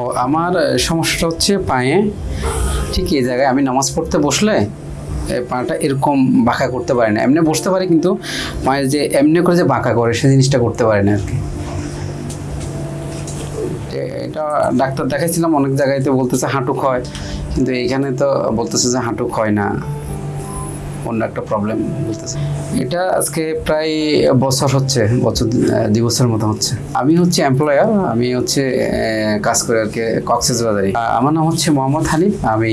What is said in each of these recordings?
ও আমার সমস্যাটা হচ্ছে পায়ে, ঠিক এই জায়গায় আমি নামাজ পড়তে বসলে পাটা এরকম বাঁকা করতে পারে না। এমনি বসতে পারি কিন্তু পায়ে যে এমনি করে যে বাঁকা করে, সে জিনিসটা করতে পারে না আর কি এটা ডাক্তার দেখাইছিলাম, অনেক জায়গায় তো বলতেছে হাঁটু ক্ষয়, কিন্তু এইখানে তো বলতেছে যে হাঁটু ক্ষয় না। অন্য একটা প্রবলেম বলতেছে। এটা আজকে প্রায় বছর হচ্ছে, বছর দুই বছরের মতো হচ্ছে। আমি হচ্ছে এমপ্লয়ার আমি হচ্ছে কাজ করে আর কি কক্সেস বাজারে। আমার নাম হচ্ছে মোহাম্মদ হানিফ, আমি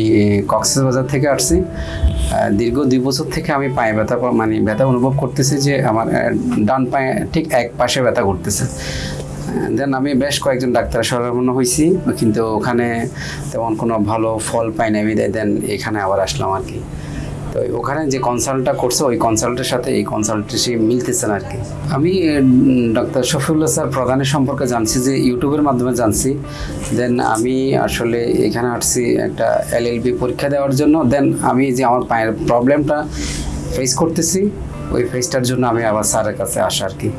কক্সেস বাজার থেকে আসছি। দীর্ঘ দুই বছর থেকে আমি পায়ে ব্যথা মানে ব্যথা অনুভব করতেছি যে আমার ডান পায়ে ঠিক এক পাশে ব্যথা করতেছে। দেন আমি বেশ কয়েকজন ডাক্তার শরণাপন্ন হয়েছি, কিন্তু ওখানে তেমন কোনো ভালো ফল পাই না বিদায় দেন এখানে আবার আসলাম আর কি। তো ওখানে যে কনসাল্টটা করছে, ওই কনসাল্টের সাথে এই কনসালটেন্সি মিলতেছে না আর কি আমি ডক্টর শফিউল্লা স্যার প্রধানের সম্পর্কে জানছি যে ইউটিউবের মাধ্যমে জানছি। দেন আমি আসলে এখানে আসছি একটা এল এলএলবি পরীক্ষা দেওয়ার জন্য। দেন আমি যে আমার পায়ের প্রবলেমটা ফেস করতেছি, ওই ফেসটার জন্য আমি আবার স্যারের কাছে আসা আর কি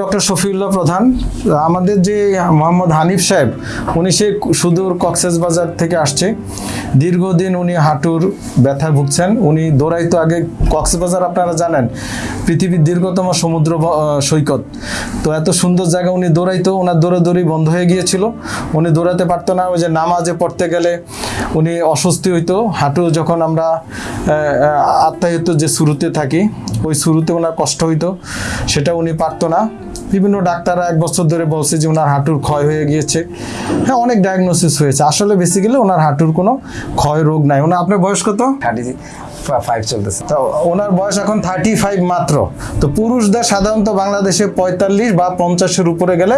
ডক্টর শফিউল্লাহ প্রধান, আমাদের যে মোহাম্মদ হানিফ সাহেব, উনি সে সুদূর কক্সেস বাজার থেকে আসছে। দীর্ঘদিন উনি হাঁটুর ব্যথায় ভুগছেন। উনি দৌড়াইতো আগে কক্সবাজার আপনারা জানেন, পৃথিবীর দীর্ঘতম সমুদ্র সৈকত। তো এত সুন্দর জায়গা উনি দৌড়াইতো, ওনার দৌড়াদৌড়ি বন্ধ হয়ে গিয়েছিল। উনি দৌড়াতে পারতো না, ওই যে নামাজে পড়তে গেলে উনি অস্বস্তি হইতো। হাঁটু যখন আমরা আত্মায়িত যে শুরুতে থাকি, ওই শুরুতে ওনার কষ্ট হইতো, সেটা উনি পারতো না। বিভিন্ন ডাক্তাররা এক বছর ধরে বলছে যে ওনার হাঁটুর ক্ষয় হয়ে গিয়েছে। হ্যাঁ অনেক ডায়াগনোসিস হয়েছে। আসলে বেসিক্যালি ওনার হাঁটুর কোনো ক্ষয় রোগ নাই। ওনার, আপনার বয়স কত? ফাইভ চলতেছে। তো ওনার বয়স এখন থার্টি ফাইভ মাত্র। তো পুরুষদের সাধারণত বাংলাদেশে পঁয়তাল্লিশ বা পঞ্চাশের উপরে গেলে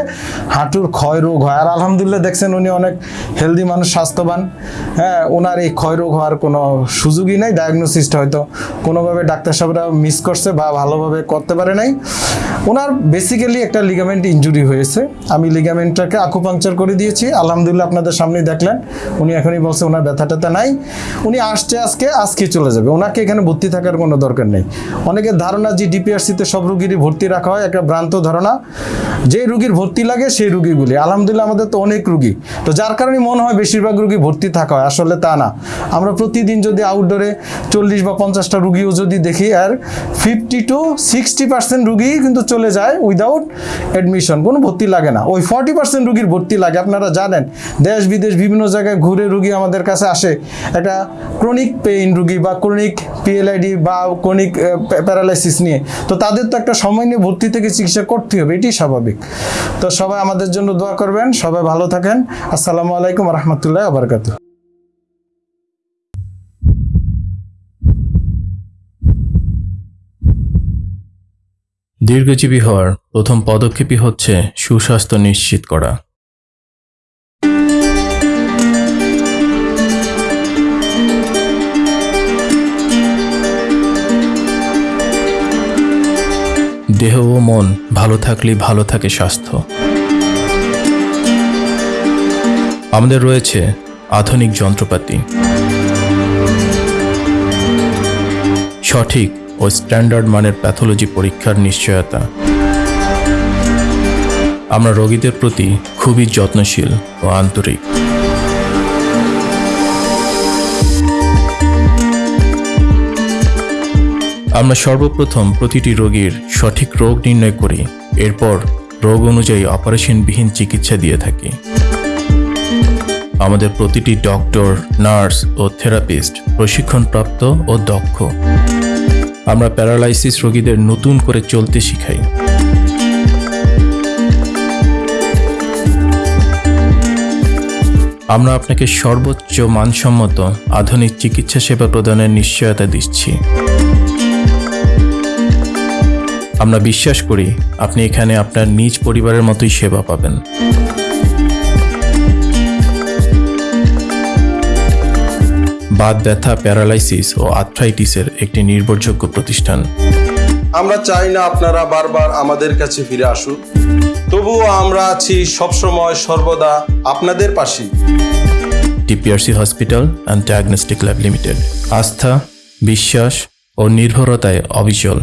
হাঁটুর ক্ষয় রোগ হয়। আর আলহামদুলিল্লাহ দেখছেন উনি অনেক হেলদি মানুষ, স্বাস্থ্যবান। হ্যাঁ ওনার এই ক্ষয় রোগ হওয়ার কোনো সুযোগই নাই। ডায়াগনোসিসটা হয়তো কোনোভাবে ডাক্তার সাহেবরা মিস করছে বা ভালোভাবে করতে পারে নাই। ওনার বেসিক্যালি একটা লিগামেন্ট ইঞ্জুরি হয়েছে। আমি লিগামেন্টটাকে আকুপাংচার করে দিয়েছি। আলহামদুলিল্লাহ আপনাদের সামনেই দেখলেন। উনি এখনই বলছে ওনার ব্যথা ট্যাথা নাই। উনি আসছে আজকে আজকে চলে যাবে। ওনাকে এখানে ভর্তি থাকার কোনো দরকার নেই। অনেকের ধারণা যে ডিপিআরসিতে সব রুগীরই ভর্তি রাখা হয়, একটা ভ্রান্ত ধারণা। যে রুগীর ভর্তি লাগে, সেই রুগীগুলি। আলহামদুলিল্লাহ আমাদের তো অনেক রুগী। তো যার কারণে মনে হয় বেশিরভাগ রুগী ভর্তি থাকা হয়, আসলে তা না। আমরা প্রতিদিন যদি আউটডোরে চল্লিশ বা পঞ্চাশটা রুগীও যদি দেখি, আর ফিফটি টু সিক্সটি পার্সেন্ট রুগী কিন্তু চলে যায় উইদাউট অ্যাডমিশন কোনো ভর্তি লাগে না। ওই ফর্টি পার্সেন্ট রুগীর ভর্তি লাগে, আপনারা জানেন। দেশ বিদেশ বিভিন্ন জায়গায় ঘুরে রুগী আমাদের কাছে আসে। একটা ক্রনিক পেইন রুগী বা ক্রনিক পিএলআইডি বা ক্রনিক প্যারালাইসিস নিয়ে। তো তাদের তো একটা সময় নিয়ে ভর্তি থেকে চিকিৎসা করতে হবে এটি স্বাভাবিক। তো সবাই আমাদের জন্য দোয়া করবেন, সবাই ভালো থাকেন। আসসালামু আলাইকুম রহমতুল্লাহ আবরকাত দীর্ঘজীবী হওয়ার প্রথম পদক্ষেপই হচ্ছে সুস্বাস্থ্য নিশ্চিত করা। দেহ ও মন ভালো থাকলেই ভালো থাকে স্বাস্থ্য। আমাদের রয়েছে আধুনিক যন্ত্রপাতি। সঠিক ও স্ট্যান্ডার্ড মানের প্যাথোলজি পরীক্ষার নিশ্চয়তা। আমরা রোগীদের প্রতি খুবই যত্নশীল ও আন্তরিক। আমরা সর্বপ্রথম প্রতিটি রোগীর সঠিক রোগ নির্ণয় করি। এরপর রোগ অনুযায়ী অপারেশনবিহীন চিকিৎসা দিয়ে থাকি। আমাদের প্রতিটি ডক্টর, নার্স ও থেরাপিস্ট প্রশিক্ষণপ্রাপ্ত ও দক্ষ। আমরা প্যারালাইসিস রোগীদের নতুন করে চলতে শিখাই। আমরা আপনাকে সর্বোচ্চ মানসম্মত আধুনিক চিকিৎসা সেবা প্রদানের নিশ্চয়তা দিচ্ছি। আমরা বিশ্বাস করি আপনি এখানে আপনার নিজ পরিবারের মতোই সেবা পাবেন। বাত ব্যথা প্যারালাইসিস ও আর্থ্রাইটিসের একটি নির্ভরযোগ্য প্রতিষ্ঠান। আমরা চাই না আপনারা বারবার আমাদের কাছে ফিরে আসুন। তবুও আমরা আছি সবসময় সর্বদা আপনাদের পাশে TPRC hospital and diagnostic lab limited. আস্থা বিশ্বাস ও নির্ভরতায় অবিচল।